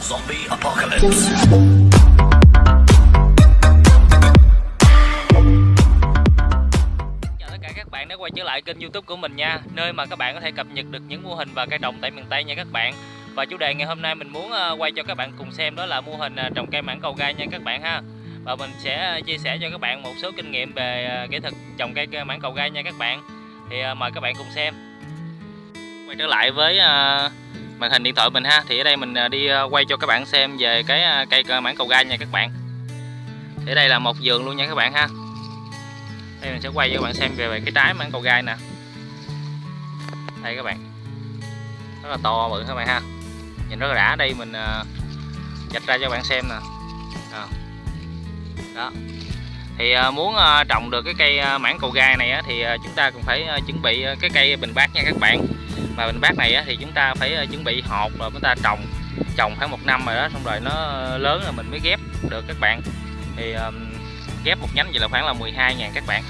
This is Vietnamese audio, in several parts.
Zombie Apocalypse. Chào tất cả các bạn đã quay trở lại kênh youtube của mình nha, Nơi mà các bạn có thể cập nhật được những mô hình và cây trồng tại miền Tây nha các bạn. Và chủ đề ngày hôm nay mình muốn ờ, quay cho các bạn cùng xem đó là mô hình ờ, trồng cây mảng cầu gai nha các bạn ha. Và mình sẽ ờ, chia sẻ cho các bạn một số kinh nghiệm về kỹ thuật trồng cây mảng cầu gai nha các bạn. Thì mời các bạn cùng xem. Quay trở lại với màn hình điện thoại mình ha. Thì ở đây mình à, đi à, quay cho các bạn xem về cái à, cây mảng cầu gai nha các bạn. Thì ở đây là một vườn luôn nha các bạn ha. Đây mình sẽ quay cho các bạn xem về, cái trái mảng cầu gai nè. Đây các bạn. Rất là to bự các bạn ha. Nhìn rất là đã. Đây mình dạch ra cho các bạn xem nè. À. đó. Thì muốn trồng được cái cây mảng cầu gai này thì chúng ta cũng phải chuẩn bị cái cây bình bát nha các bạn mà bình bát này á, thì chúng ta phải ờ, chuẩn bị hột rồi chúng ta trồng trồng khoảng một năm rồi đó xong rồi nó lớn rồi mình mới ghép được các bạn. Thì um, ghép một nhánh vậy là khoảng là 12 ngàn các bạn.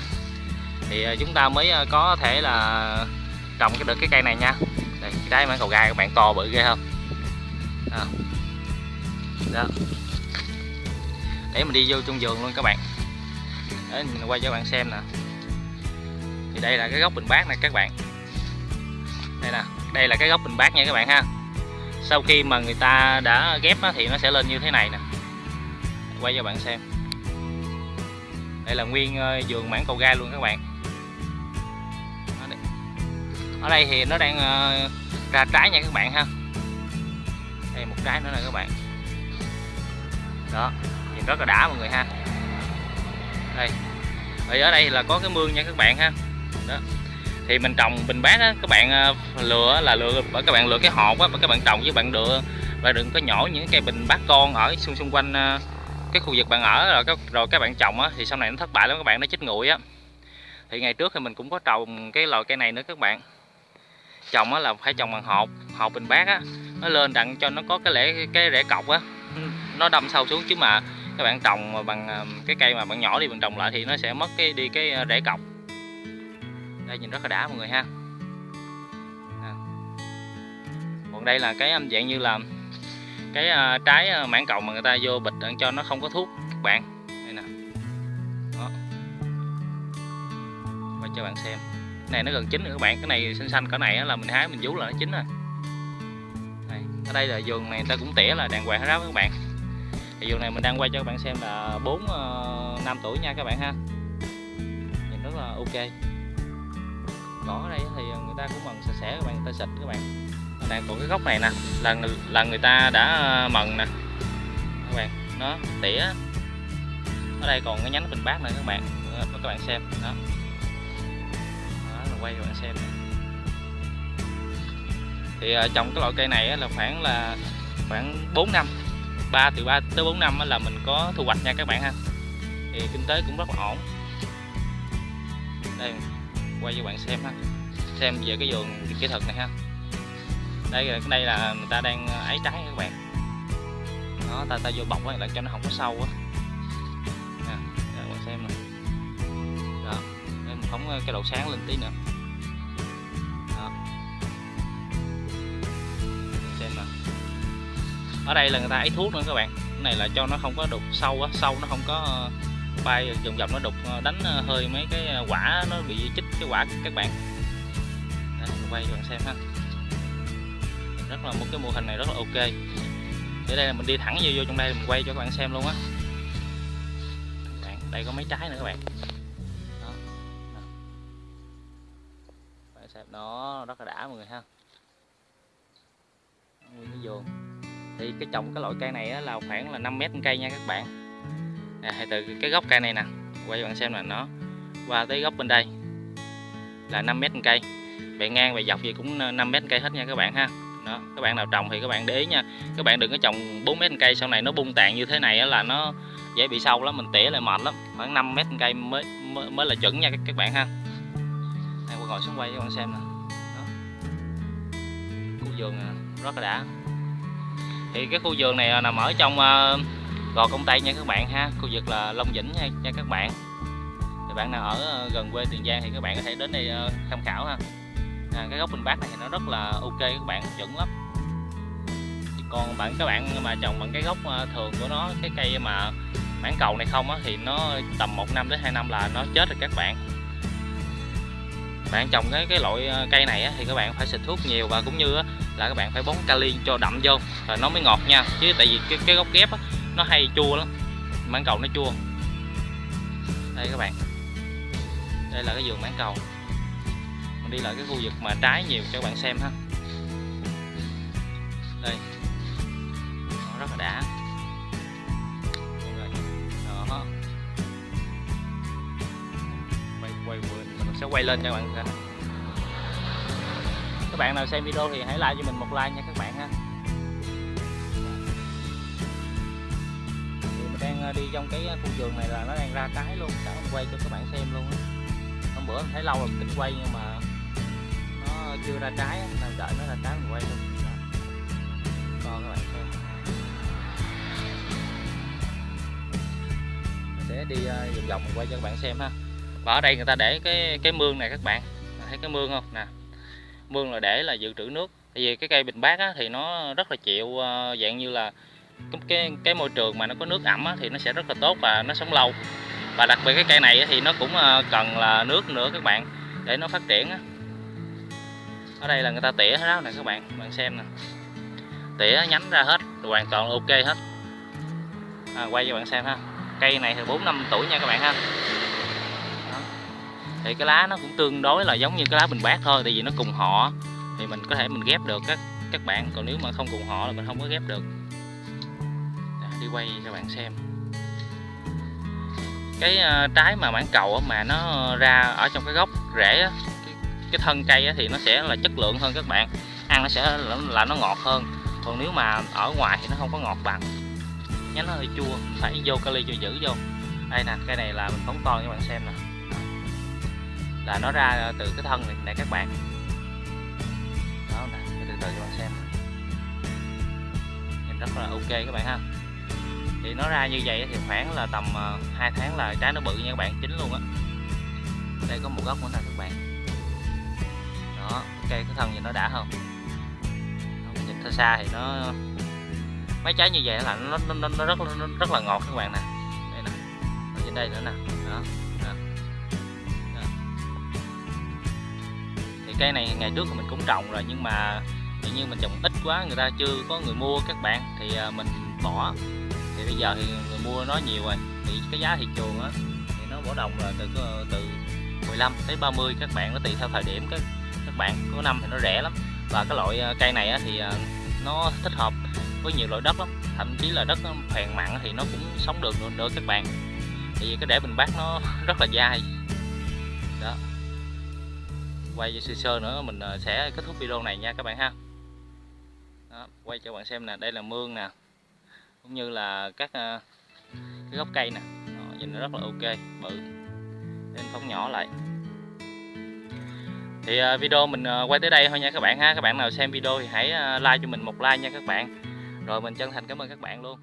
Thì uh, chúng ta mới ờ, có thể là trồng cái được cái cây này nha. Đây cái trái cầu gai các bạn to bự ghê không? À. đó. Để mình đi vô trong vườn luôn các bạn. Để mình quay cho các bạn xem nè. Thì đây là cái gốc bình bát này các bạn đây nè, đây là cái gốc bình bát nha các bạn ha. Sau khi mà người ta đã ghép thì nó sẽ lên như thế này nè. Quay cho bạn xem. Đây là nguyên ờ, vườn mảng cầu gai luôn các bạn. Ở đây thì nó đang ờ, ra trái nha các bạn ha. Đây một trái nữa nè các bạn. Đó, nhìn rất là đã mọi người ha. Đây. Thì ở đây là có cái mương nha các bạn ha. Đó thì mình trồng bình bát á, các bạn ờ, lựa là lựa bởi các bạn lựa cái hộp á các bạn trồng với bạn lựa và đừng có nhỏ những cây bình bát con ở xung xung quanh ờ, cái khu vực bạn ở, rồi các rồi các bạn trồng á, thì sau này nó thất bại lắm, các bạn nó chết nguội á. Thì ngày trước thì mình cũng có trồng cái loại cây này nữa các bạn. Trồng á là phải trồng bằng hộp hộp bình bát á, nó lên đặng cho nó có cái lễ cái rễ cọc á. Nó đâm sâu xuống chứ mà các bạn trồng bằng ờ, cái cây mà bạn nhỏ đi mình trồng lại thì nó sẽ mất cái, đi cái rễ cọc đây nhìn rất là đã mọi người ha. À. còn đây là cái âm dạng như là cái à, trái à, mãn cầu mà người ta vô bịch để cho nó không có thuốc các bạn. Đây nè. Đó. Quay cho bạn xem. Cái này nó gần chín rồi các bạn. Cái này xanh xanh cỡ này là mình hái mình vú là nó chín rồi. Đây, ở đây là vườn này người ta cũng tỉa là đàng hoàng hết đó các bạn. Thì vườn này mình đang quay cho các bạn xem là 4 ờ, năm tuổi nha các bạn ha. Nhìn rất là ok cỏ ở đây thì người ta cũng mần sạch sẽ các bạn người ta xịt các bạn. Đang còn cái gốc này nè là là người ta đã ờ, mần nè. Các bạn nó tỉa. Ở đây còn cái nhánh bình bát này các bạn. Ờ, Đó, các bạn xem. Đó. Đó là quay cho bạn xem. Thì ờ, trồng cái loại cây này là khoảng là khoảng 4 năm. 3 từ 3 tới 4 năm là mình có thu hoạch nha các bạn ha. Thì kinh tế cũng rất là ổn. Đây quay cho bạn xem ha. Xem về cái vườn kỹ thuật này ha. Đây là đây là người ta đang ờ, ấy trái các bạn. Đó, ta ta vô bọc á là cho nó không có sâu á. Nè các bạn xem nè. Đó, để mình phóng cái độ sáng lên tí nữa. Đó. Xem nè. Ở đây là người ta ấy thuốc nữa các bạn. Cái này là cho nó không có đục sâu á, sâu nó không có ờ, bay, vòng vòng nó đục ờ, đánh hơi mấy cái quả nó bị chích cái quả các bạn. Đấy, quay cho bạn xem ha. Rất là một cái mô hình này rất là ok. Để đây là mình đi thẳng vô vô trong đây mình quay cho các bạn xem luôn á. Đây có mấy trái nữa các bạn. Đó. đó. bạn xem nó rất là đã mọi người ha. Nguyên cái vườn. Thì cái trồng cái loại cây này là khoảng là 5 mét cây nha các bạn. À, từ cái gốc cây này nè. Quay cho bạn xem là nó qua tới gốc bên đây là 5 mét cây. Bề ngang bề dọc gì cũng ờ, 5 mét cây hết nha các bạn ha. Đó các bạn nào trồng thì các bạn để ý nha. Các bạn đừng có trồng 4 mét cây sau này nó bung tàn như thế này là nó dễ bị sâu lắm mình tỉa lại mệt lắm. Khoảng 5 mét cây mới mới, mới là chuẩn nha các, các bạn ha. Đây quay ngồi xuống quay cho các bạn xem nè. Khu vườn à, rất là đã. Thì cái khu vườn này à, nằm ở trong uh, gò công tây nha các bạn ha. Khu vực là long vĩnh nha, nha các bạn thì bạn nào ở ờ, gần quê tiền giang thì các bạn có thể đến đây ờ, tham khảo ha. À, cái gốc bình bát này thì nó rất là ok các bạn chuẩn lắm. Còn bạn các bạn mà trồng bằng cái gốc ờ, thường của nó cái cây mà mảng cầu này không á thì nó tầm 1 năm đến 2 năm là nó chết rồi các bạn. Bạn trồng cái cái loại cây này á, thì các bạn phải xịt thuốc nhiều và cũng như á, là các bạn phải bón kali cho đậm vô rồi nó mới ngọt nha. Chứ tại vì cái, cái gốc ghép á, nó hay chua lắm mảng cầu nó chua. Đây các bạn đây là cái vườn mãn cầu. Mình đi lại cái khu vực mà trái nhiều, cho các bạn xem ha. Đây. Nó rất là đã. Mọi người. đó. Quay quay quên, mình sẽ quay lên cho các bạn xem. Các bạn nào xem video thì hãy like cho mình một like nha các bạn ha. Mình đang ờ, đi trong cái ờ, khu vườn này là nó đang ra trái luôn. Sẵn quay cho các bạn xem luôn á bữa thấy lâu rồi mình tính quay nhưng mà nó chưa ra trái nên đợi nó ra trái mình quay luôn. Đó. cho các bạn xem. Mình sẽ đi ờ, vòng vòng mình quay cho các bạn xem ha. Và ở đây người ta để cái cái mương này các bạn. Thấy cái mương không? Nè. Mương là để là dự trữ nước. Tại vì cái cây bình bát á, thì nó rất là chịu ờ, dạng như là cái cái, cái môi trường mà nó có nước ẩm á, thì nó sẽ rất là tốt và nó sống lâu và đặc biệt cái cây này thì nó cũng ờ, cần là nước nữa các bạn để nó phát triển ở đây là người ta tỉa hết đó nè các bạn bạn xem nè. Tỉa nhánh ra hết hoàn toàn ok hết. À, quay cho bạn xem ha. Cây này thì bốn năm tuổi nha các bạn ha. Đó. thì cái lá nó cũng tương đối là giống như cái lá bình bát thôi tại vì nó cùng họ thì mình có thể mình ghép được các các bạn. Còn nếu mà không cùng họ là mình không có ghép được. Đó, đi quay cho bạn xem cái ờ, trái mà mảng cầu mà nó ra ở trong cái gốc rễ á, cái, cái thân cây á, thì nó sẽ là chất lượng hơn các bạn. Ăn nó sẽ là, là nó ngọt hơn. Còn nếu mà ở ngoài thì nó không có ngọt bằng. Nhánh nó hơi chua phải vô kali cho giữ vô. Đây nè cái này là mình phóng to cho bạn xem nè. Là nó ra từ cái thân này này các bạn. Đó nè từ từ cho bạn xem nhìn rất là ok các bạn ha thì nó ra như vậy thì khoảng là tầm ờ, 2 tháng là trái nó bự nha các bạn chín luôn á. Đây có một gốc của nè các bạn. Đó cây cái thân nhìn nó đã không nhìn xa xa thì nó mấy trái như vậy là nó nó, nó, nó rất nó rất là ngọt các bạn nè. Đây nè ở trên đây nữa nè. Đó, đó. đó. thì cây này ngày trước thì mình cũng trồng rồi nhưng mà tự nhiên mình trồng ít quá người ta chưa có người mua các bạn thì ờ, mình bỏ thì bây giờ thì người mua nó nhiều rồi. Thì cái giá thị trường á thì nó bỏ đồng là từ từ 15 tới 30 các bạn nó tùy theo thời điểm. Các các bạn có năm thì nó rẻ lắm. Và cái loại à, cây này á, thì à, nó thích hợp với nhiều loại đất lắm. Thậm chí là đất phèn mặn thì nó cũng sống được nữa, nữa các bạn. Tại vì cái để bình bát nó rất là dai. Đó. Quay cho sơ sơ nữa mình à, sẽ kết thúc video này nha các bạn ha. Đó, quay cho bạn xem nè. Đây là mương nè cũng như là các ờ, cái gốc cây nè. Đó, nhìn nó rất là ok bự. Nên phóng nhỏ lại. Thì ờ, video mình ờ, quay tới đây thôi nha các bạn ha. Các bạn nào xem video thì hãy like cho mình một like nha các bạn. Rồi mình chân thành cảm ơn các bạn luôn.